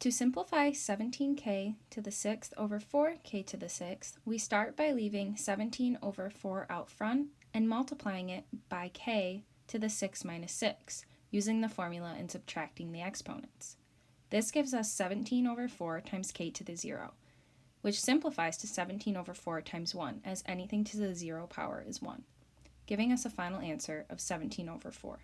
To simplify 17k to the 6th over 4k to the 6th, we start by leaving 17 over 4 out front and multiplying it by k to the 6 minus 6, using the formula and subtracting the exponents. This gives us 17 over 4 times k to the 0, which simplifies to 17 over 4 times 1, as anything to the 0 power is 1, giving us a final answer of 17 over 4.